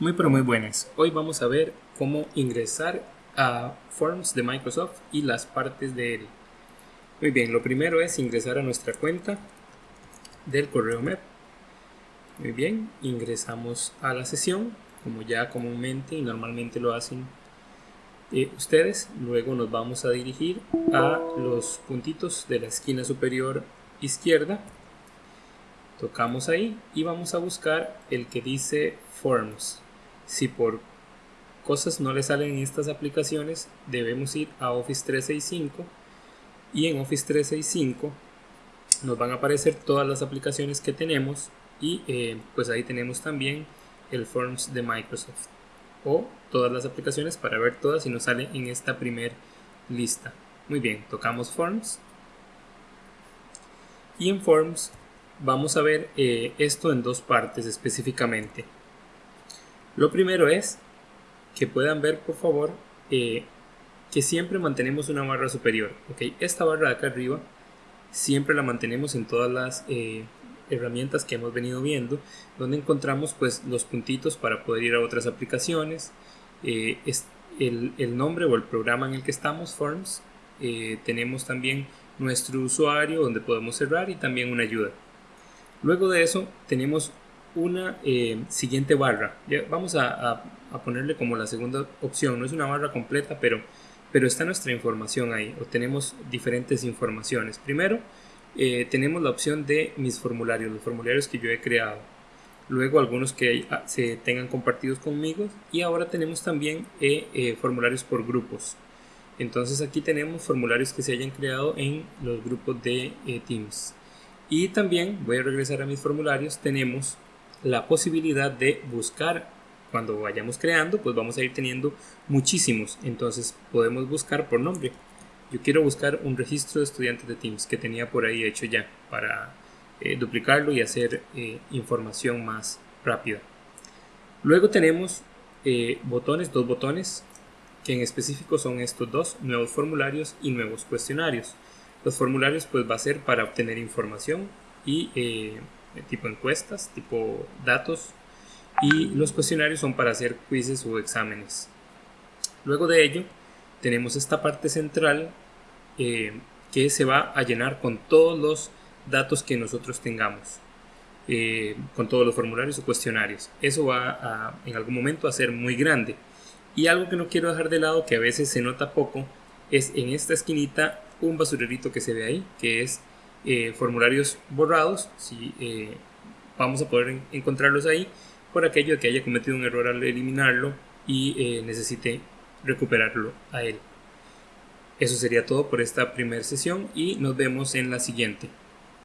Muy pero muy buenas. Hoy vamos a ver cómo ingresar a Forms de Microsoft y las partes de él. Muy bien, lo primero es ingresar a nuestra cuenta del correo MEP. Muy bien, ingresamos a la sesión como ya comúnmente y normalmente lo hacen eh, ustedes. Luego nos vamos a dirigir a los puntitos de la esquina superior izquierda. Tocamos ahí y vamos a buscar el que dice Forms si por cosas no le salen estas aplicaciones, debemos ir a Office 365 y en Office 365 nos van a aparecer todas las aplicaciones que tenemos y eh, pues ahí tenemos también el Forms de Microsoft o todas las aplicaciones para ver todas y nos sale en esta primer lista. Muy bien, tocamos Forms y en Forms vamos a ver eh, esto en dos partes específicamente. Lo primero es que puedan ver, por favor, eh, que siempre mantenemos una barra superior. ¿okay? Esta barra de acá arriba siempre la mantenemos en todas las eh, herramientas que hemos venido viendo, donde encontramos pues los puntitos para poder ir a otras aplicaciones, es el, el, nombre o el programa en el que estamos, Forms, tenemos también nuestro usuario donde podemos cerrar y también una ayuda. Luego de eso tenemos una eh, siguiente barra. vamos a, ponerle como la segunda opción. No es una barra completa, pero, pero está nuestra información ahí. O tenemos diferentes informaciones. Primero, eh, tenemos la opción de mis formularios, los formularios que yo he creado. Luego algunos que ah, se tengan compartidos conmigo. Y ahora tenemos también eh, formularios por grupos. Entonces aquí tenemos formularios que se hayan creado en los grupos de Teams. Y también voy a regresar a mis formularios. Tenemos la posibilidad de buscar cuando vayamos creando pues vamos a ir teniendo muchísimos. Entonces podemos buscar por nombre. Yo quiero buscar un registro de estudiantes de Teams que tenía por ahí hecho ya para eh, duplicarlo y hacer eh, información más rápida. Luego tenemos eh, botones dos botones que en específico son estos dos nuevos formularios y nuevos cuestionarios los formularios pues va a ser para obtener información y tipo encuestas, tipo datos y los cuestionarios son para hacer quizzes o exámenes. Luego de ello tenemos esta parte central eh, que se va a llenar con todos los datos que nosotros tengamos, eh, con todos los formularios o cuestionarios. Eso va a, en algún momento a ser muy grande. Y algo que no quiero dejar de lado, que a veces se nota poco, es en esta esquinita un basurerito que se ve ahí, que es eh, formularios borrados, si eh, vamos a poder encontrarlos ahí por aquello de que haya cometido un error al eliminarlo y eh, necesite recuperarlo a él. Eso sería todo por esta primera sesión y nos vemos en la siguiente.